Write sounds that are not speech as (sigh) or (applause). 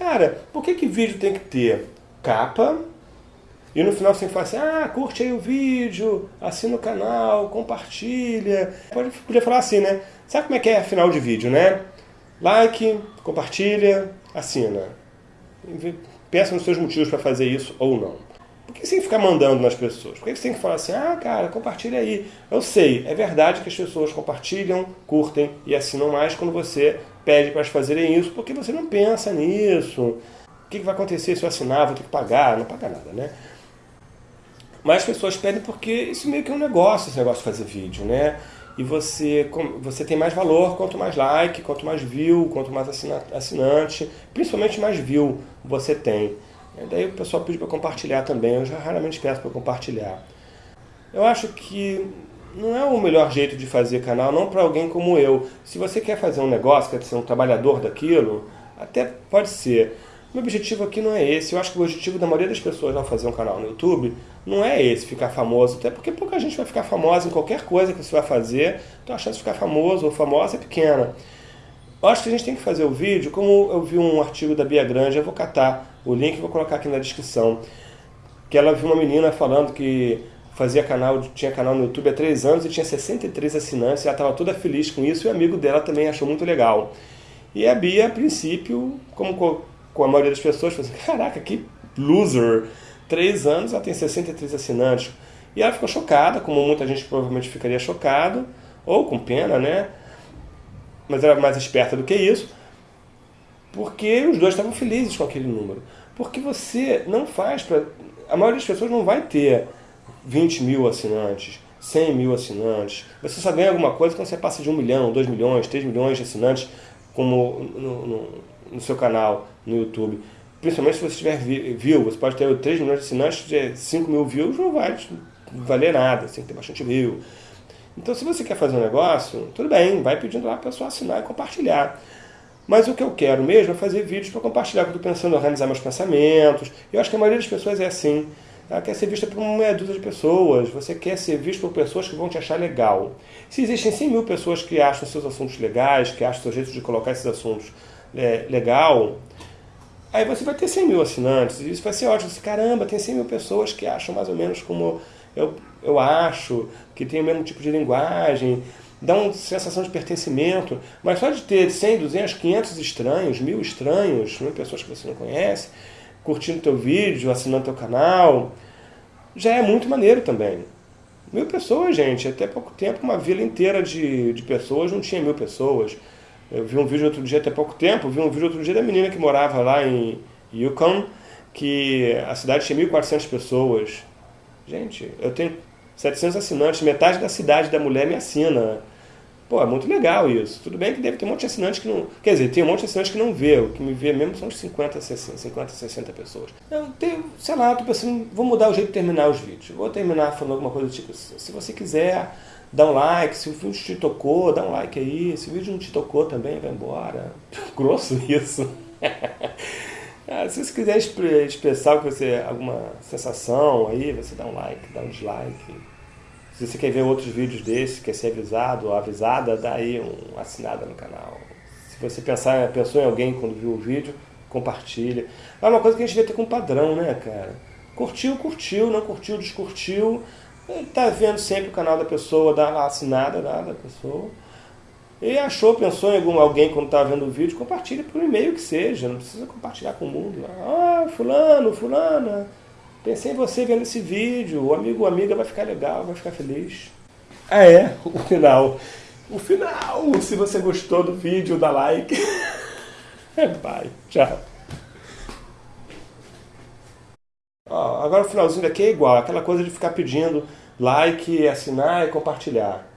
Cara, por que que vídeo tem que ter capa e no final você fala assim, ah, curte aí o vídeo, assina o canal, compartilha. Pode, podia falar assim, né? Sabe como é que é final de vídeo, né? Like, compartilha, assina. Pensa nos seus motivos para fazer isso ou não. Por que você tem que ficar mandando nas pessoas? Por que você tem que falar assim, ah, cara, compartilha aí? Eu sei, é verdade que as pessoas compartilham, curtem e assinam mais quando você pede para elas fazerem isso, porque você não pensa nisso. O que vai acontecer se eu assinar? Vou ter que pagar? Não paga nada, né? Mas as pessoas pedem porque isso meio que é um negócio, esse negócio de fazer vídeo, né? E você, você tem mais valor quanto mais like, quanto mais view, quanto mais assinante, principalmente mais view você tem. E daí o pessoal pede para compartilhar também, eu já raramente peço para compartilhar. Eu acho que não é o melhor jeito de fazer canal, não para alguém como eu. Se você quer fazer um negócio, quer ser um trabalhador daquilo, até pode ser. Meu objetivo aqui não é esse. Eu acho que o objetivo da maioria das pessoas ao fazer um canal no YouTube não é esse, ficar famoso. Até porque pouca gente vai ficar famosa em qualquer coisa que você vai fazer. Então a chance de ficar famoso ou famosa é pequena. Eu acho que a gente tem que fazer o vídeo, como eu vi um artigo da Bia Grande, eu vou catar o link e vou colocar aqui na descrição. Que ela viu uma menina falando que fazia canal, tinha canal no YouTube há três anos e tinha 63 assinantes, e ela estava toda feliz com isso, e o amigo dela também achou muito legal. E a Bia, a princípio, como com a maioria das pessoas, falou assim, (laughs) caraca, que loser! Três anos, ela tem 63 assinantes. E ela ficou chocada, como muita gente provavelmente ficaria chocado, ou com pena, né? Mas era mais esperta do que isso, porque os dois estavam felizes com aquele número. Porque você não faz para... A maioria das pessoas não vai ter 20 mil assinantes, 100 mil assinantes. Você só ganha alguma coisa quando você passa de 1 milhão, 2 milhões, 3 milhões de assinantes como no, no, no seu canal no YouTube. Principalmente se você tiver view, você pode ter 3 milhões de assinantes, 5 mil views não vai valer nada, você tem que ter bastante view. Então se você quer fazer um negócio, tudo bem, vai pedindo lá para a pessoa assinar e compartilhar. Mas o que eu quero mesmo é fazer vídeos para compartilhar, porque eu estou pensando organizar meus pensamentos. Eu acho que a maioria das pessoas é assim. Ela quer ser vista por uma dúzia de pessoas, você quer ser visto por pessoas que vão te achar legal. Se existem 100 mil pessoas que acham seus assuntos legais, que acham seu jeito de colocar esses assuntos é, legal, aí você vai ter 100 mil assinantes, e isso vai ser ótimo. Você, caramba, tem 100 mil pessoas que acham mais ou menos como eu, eu acho, que tem o mesmo tipo de linguagem, dá uma sensação de pertencimento, mas só de ter 100, 200, 500 estranhos, mil estranhos, mil pessoas que você não conhece, curtindo teu vídeo, assinando teu canal, já é muito maneiro também. Mil pessoas, gente, até pouco tempo uma vila inteira de, de pessoas não tinha mil pessoas. Eu vi um vídeo outro dia, até pouco tempo, vi um vídeo outro dia da menina que morava lá em Yukon, que a cidade tinha 1.400 pessoas. Gente, eu tenho 700 assinantes, metade da cidade da mulher me assina. Pô, é muito legal isso. Tudo bem que deve ter um monte de assinantes que não... Quer dizer, tem um monte de assinantes que não vê. O que me vê mesmo são uns 50, 60, 50, 60 pessoas. Eu tenho, sei lá, tô vou mudar o jeito de terminar os vídeos. Vou terminar falando alguma coisa do tipo, se você quiser, dá um like. Se o vídeo te tocou, dá um like aí. Se o vídeo não te tocou também, vai embora. (laughs) Grosso isso. (laughs) ah, se você quiser expressar você, alguma sensação aí, você dá um like, dá um dislike. Se você quer ver outros vídeos desses, quer ser avisado avisada, dá aí uma assinada no canal. Se você pensar, pensou em alguém quando viu o vídeo, compartilha. É uma coisa que a gente devia ter com padrão, né, cara? Curtiu, curtiu, não curtiu, descurtiu. Tá vendo sempre o canal da pessoa, dá a assinada dá, da pessoa. E achou, pensou em algum, alguém quando estava vendo o vídeo, compartilha por e-mail que seja, não precisa compartilhar com o mundo. Ah, fulano, fulana, Pensei em você vendo esse vídeo, o amigo ou amiga vai ficar legal, vai ficar feliz. Ah é, (laughs) o final. O final! Se você gostou do vídeo, dá like. (laughs) Bye, tchau. Ó, agora o finalzinho daqui é igual, aquela coisa de ficar pedindo like, assinar e compartilhar.